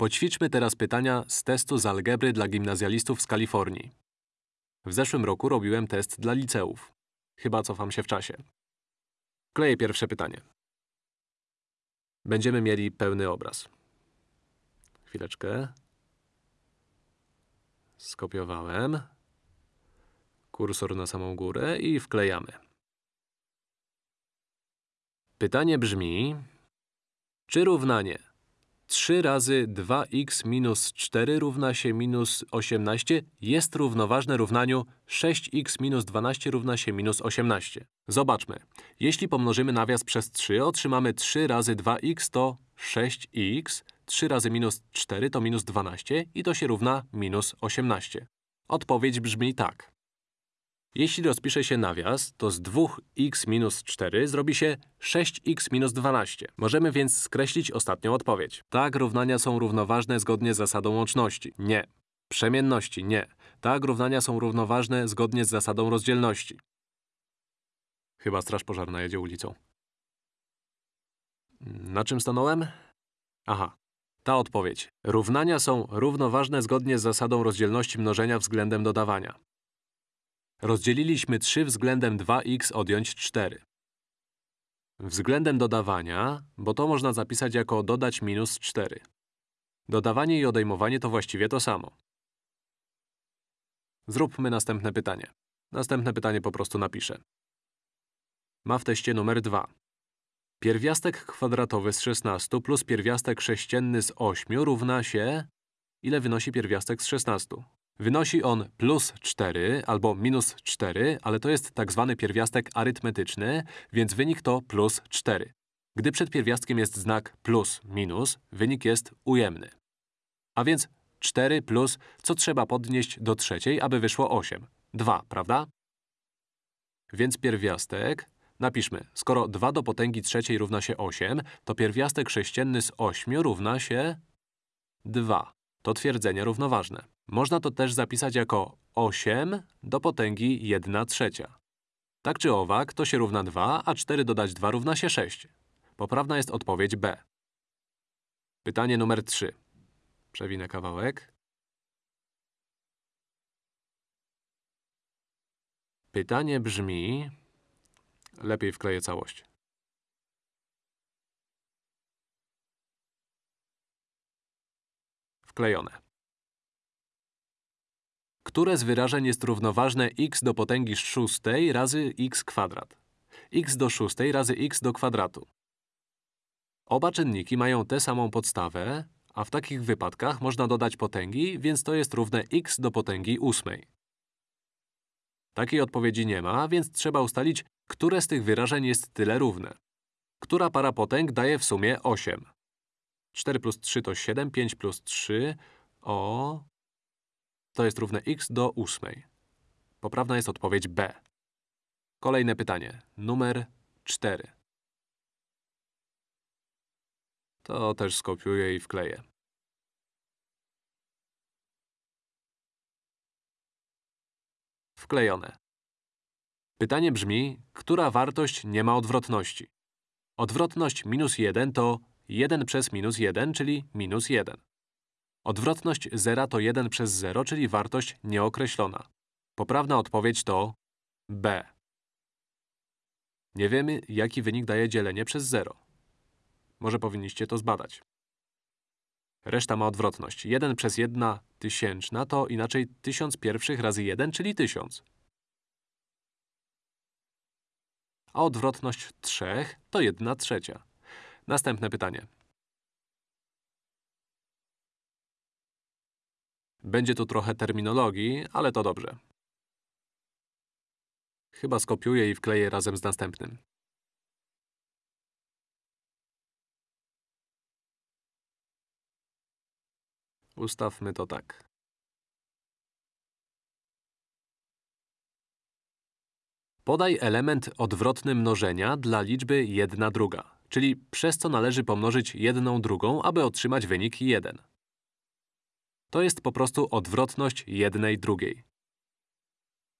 Poćwiczmy teraz pytania z testu z algebry dla gimnazjalistów z Kalifornii. W zeszłym roku robiłem test dla liceów. Chyba cofam się w czasie. Kleję pierwsze pytanie. Będziemy mieli pełny obraz. Chwileczkę. Skopiowałem. Kursor na samą górę i wklejamy. Pytanie brzmi… Czy równanie 3 razy 2x minus 4 równa się minus 18 jest równoważne równaniu 6x minus 12 równa się minus 18. Zobaczmy. Jeśli pomnożymy nawias przez 3, otrzymamy 3 razy 2x to 6x, 3 razy minus 4 to minus 12 i to się równa minus 18. Odpowiedź brzmi tak. Jeśli rozpisze się nawias, to z 2x minus 4 zrobi się 6x minus 12. Możemy więc skreślić ostatnią odpowiedź. Tak, równania są równoważne zgodnie z zasadą łączności. Nie. Przemienności. Nie. Tak, równania są równoważne zgodnie z zasadą rozdzielności. Chyba straż pożarna jedzie ulicą. Na czym stanąłem? Aha. Ta odpowiedź. Równania są równoważne zgodnie z zasadą rozdzielności mnożenia względem dodawania. Rozdzieliliśmy 3 względem 2x odjąć 4. Względem dodawania, bo to można zapisać jako dodać minus 4. Dodawanie i odejmowanie to właściwie to samo. Zróbmy następne pytanie. Następne pytanie po prostu napiszę. Ma w teście numer 2. Pierwiastek kwadratowy z 16 plus pierwiastek sześcienny z 8 równa się… Ile wynosi pierwiastek z 16? Wynosi on plus 4 albo minus 4, ale to jest tak zwany pierwiastek arytmetyczny, więc wynik to plus 4. Gdy przed pierwiastkiem jest znak plus minus, wynik jest ujemny. A więc 4 plus, co trzeba podnieść do trzeciej, aby wyszło 8? 2, prawda? Więc pierwiastek, napiszmy, skoro 2 do potęgi trzeciej równa się 8, to pierwiastek sześcienny z 8 równa się 2. To twierdzenie równoważne. Można to też zapisać jako 8 do potęgi 1 trzecia. Tak czy owak, to się równa 2, a 4 dodać 2 równa się 6. Poprawna jest odpowiedź B. Pytanie numer 3. Przewinę kawałek. Pytanie brzmi… Lepiej wkleję całość. Wklejone. Które z wyrażeń jest równoważne x do potęgi szóstej razy x kwadrat? x do szóstej razy x do kwadratu. Oba czynniki mają tę samą podstawę, a w takich wypadkach można dodać potęgi, więc to jest równe x do potęgi ósmej. Takiej odpowiedzi nie ma, więc trzeba ustalić, które z tych wyrażeń jest tyle równe. Która para potęg daje w sumie 8? 4 plus 3 to 7, 5 plus 3… O… To jest równe x do ósmej. Poprawna jest odpowiedź B. Kolejne pytanie. Numer 4. To też skopiuję i wkleję. Wklejone. Pytanie brzmi, która wartość nie ma odwrotności? Odwrotność minus 1 to 1 przez minus 1, czyli minus 1. Odwrotność zera to 1 przez 0, czyli wartość nieokreślona. Poprawna odpowiedź to B. Nie wiemy, jaki wynik daje dzielenie przez 0. Może powinniście to zbadać. Reszta ma odwrotność. 1 przez 1 tysięczna to inaczej 1000 pierwszych razy 1, czyli 1000. A odwrotność 3 to 1 trzecia. Następne pytanie. Będzie tu trochę terminologii, ale to dobrze. Chyba skopiuję i wkleję razem z następnym. Ustawmy to tak. Podaj element odwrotny mnożenia dla liczby 1 druga, czyli przez co należy pomnożyć jedną drugą, aby otrzymać wynik 1. To jest po prostu odwrotność jednej drugiej.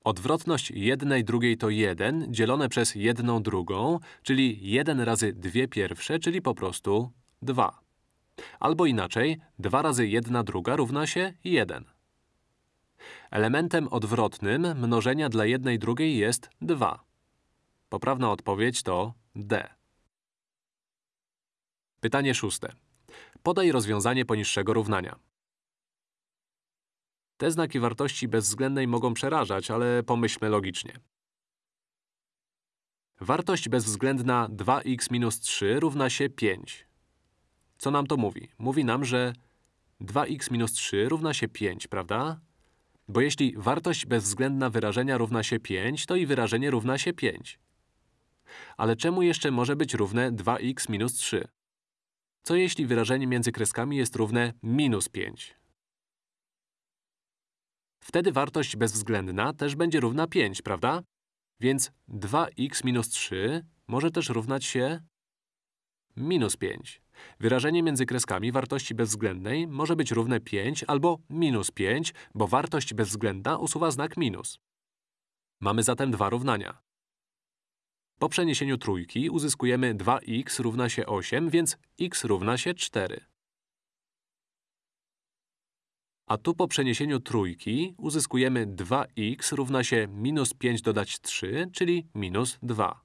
Odwrotność jednej drugiej to 1 dzielone przez jedną drugą, czyli 1 razy dwie pierwsze, czyli po prostu 2. Albo inaczej, 2 razy 1 druga równa się 1. Elementem odwrotnym mnożenia dla jednej drugiej jest 2. Poprawna odpowiedź to D. Pytanie szóste. Podaj rozwiązanie poniższego równania. Te znaki wartości bezwzględnej mogą przerażać, ale pomyślmy logicznie. Wartość bezwzględna 2x minus 3 równa się 5. Co nam to mówi? Mówi nam, że 2x minus 3 równa się 5, prawda? Bo jeśli wartość bezwzględna wyrażenia równa się 5, to i wyrażenie równa się 5. Ale czemu jeszcze może być równe 2x minus 3? Co jeśli wyrażenie między kreskami jest równe minus 5? Wtedy wartość bezwzględna też będzie równa 5, prawda? Więc 2x minus 3 może też równać się minus 5. Wyrażenie między kreskami wartości bezwzględnej może być równe 5 albo minus 5, bo wartość bezwzględna usuwa znak minus. Mamy zatem dwa równania. Po przeniesieniu trójki uzyskujemy 2x równa się 8, więc x równa się 4. A tu po przeniesieniu trójki uzyskujemy 2x równa się minus 5 dodać 3, czyli minus 2.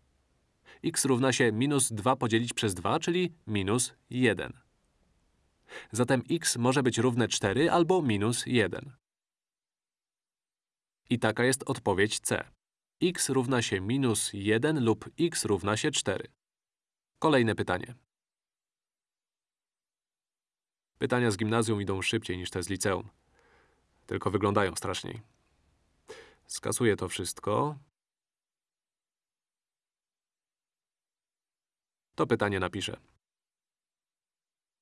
x równa się minus 2 podzielić przez 2, czyli minus 1. Zatem x może być równe 4 albo minus 1. I taka jest odpowiedź C. x równa się minus 1 lub x równa się 4. Kolejne pytanie. Pytania z gimnazjum idą szybciej niż te z liceum. Tylko wyglądają straszniej. Skasuję to wszystko. To pytanie napiszę.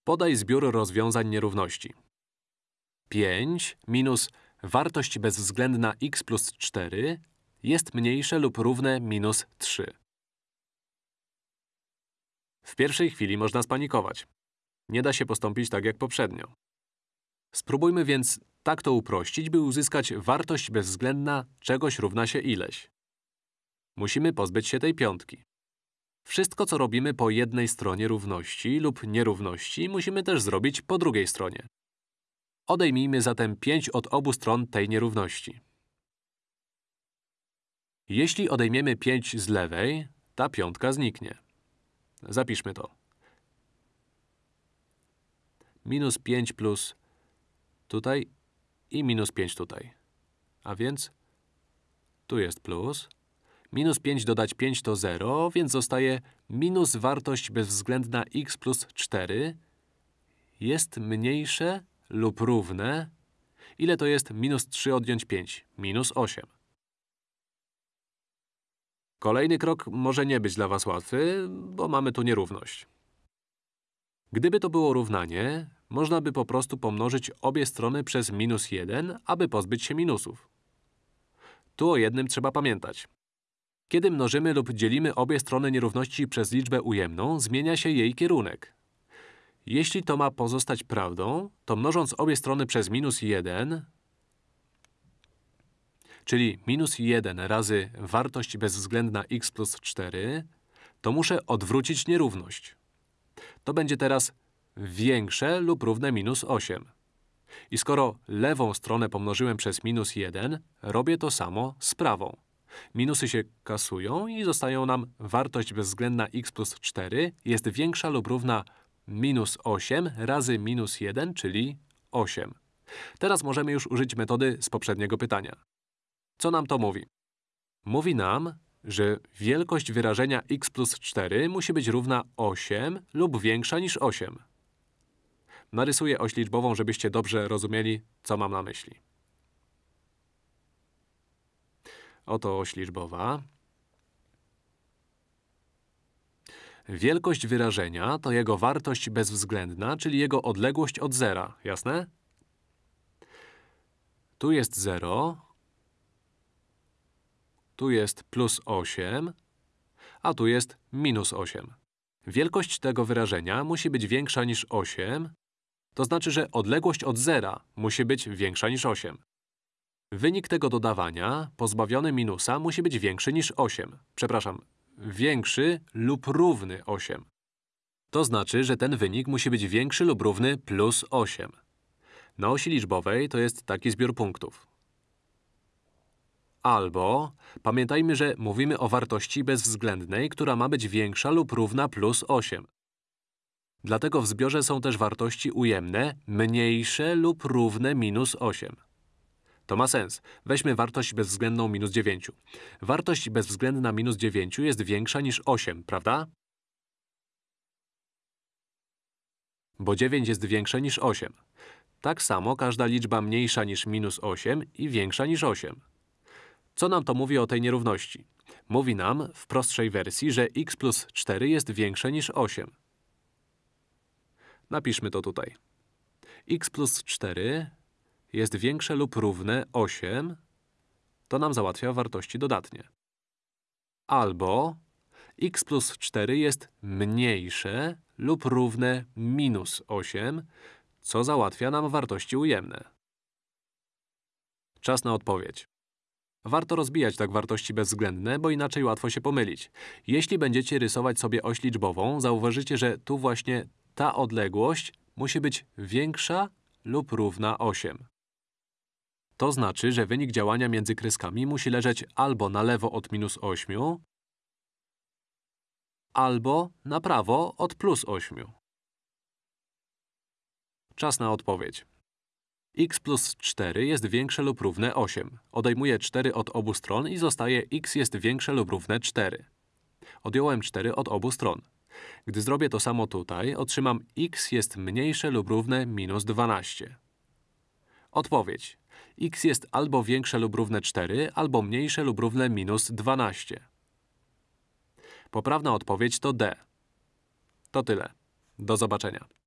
Podaj zbiór rozwiązań nierówności. 5 minus wartość bezwzględna x plus 4 jest mniejsze lub równe minus 3. W pierwszej chwili można spanikować. Nie da się postąpić tak jak poprzednio. Spróbujmy więc tak to uprościć, by uzyskać wartość bezwzględna czegoś równa się ileś. Musimy pozbyć się tej piątki. Wszystko, co robimy po jednej stronie równości lub nierówności, musimy też zrobić po drugiej stronie. Odejmijmy zatem 5 od obu stron tej nierówności. Jeśli odejmiemy 5 z lewej, ta piątka zniknie. Zapiszmy to. Minus 5 plus tutaj i minus 5 tutaj. A więc tu jest plus. Minus 5 dodać 5 to 0, więc zostaje minus wartość bezwzględna x plus 4 jest mniejsze lub równe. Ile to jest minus 3 odjąć 5? Minus 8. Kolejny krok może nie być dla was łatwy, bo mamy tu nierówność. Gdyby to było równanie, można by po prostu pomnożyć obie strony przez minus 1, aby pozbyć się minusów. Tu o jednym trzeba pamiętać. Kiedy mnożymy lub dzielimy obie strony nierówności przez liczbę ujemną, zmienia się jej kierunek. Jeśli to ma pozostać prawdą, to mnożąc obie strony przez minus 1, czyli minus 1 razy wartość bezwzględna x plus 4, to muszę odwrócić nierówność. To będzie teraz większe lub równe minus 8. I skoro lewą stronę pomnożyłem przez minus 1, robię to samo z prawą. Minusy się kasują i zostają nam wartość bezwzględna x plus 4 jest większa lub równa minus 8 razy minus 1, czyli 8. Teraz możemy już użyć metody z poprzedniego pytania. Co nam to mówi? Mówi nam, że wielkość wyrażenia x plus 4 musi być równa 8 lub większa niż 8. Narysuję oś liczbową, żebyście dobrze rozumieli, co mam na myśli. Oto oś liczbowa. Wielkość wyrażenia to jego wartość bezwzględna, czyli jego odległość od zera. Jasne? Tu jest 0, tu jest plus 8, a tu jest minus 8. Wielkość tego wyrażenia musi być większa niż 8, to znaczy, że odległość od zera musi być większa niż 8. Wynik tego dodawania, pozbawiony minusa, musi być większy niż 8. Przepraszam, większy lub równy 8. To znaczy, że ten wynik musi być większy lub równy plus 8. Na osi liczbowej to jest taki zbiór punktów. Albo, pamiętajmy, że mówimy o wartości bezwzględnej, która ma być większa lub równa plus 8. Dlatego w zbiorze są też wartości ujemne mniejsze lub równe minus 8. To ma sens. Weźmy wartość bezwzględną minus 9. Wartość bezwzględna minus 9 jest większa niż 8, prawda? Bo 9 jest większe niż 8. Tak samo każda liczba mniejsza niż minus 8 i większa niż 8. Co nam to mówi o tej nierówności? Mówi nam, w prostszej wersji, że x plus 4 jest większe niż 8. Napiszmy to tutaj. x plus 4 jest większe lub równe 8, to nam załatwia wartości dodatnie. Albo x plus 4 jest mniejsze lub równe minus 8, co załatwia nam wartości ujemne. Czas na odpowiedź. Warto rozbijać tak wartości bezwzględne, bo inaczej łatwo się pomylić. Jeśli będziecie rysować sobie oś liczbową, zauważycie, że tu właśnie ta odległość musi być większa lub równa 8. To znaczy, że wynik działania między kreskami musi leżeć albo na lewo od minus 8, albo na prawo od plus 8. Czas na odpowiedź. X plus 4 jest większe lub równe 8. Odejmuję 4 od obu stron i zostaje x jest większe lub równe 4. Odjąłem 4 od obu stron. Gdy zrobię to samo tutaj, otrzymam x jest mniejsze lub równe minus 12. Odpowiedź. x jest albo większe lub równe 4, albo mniejsze lub równe minus 12. Poprawna odpowiedź to D. To tyle. Do zobaczenia.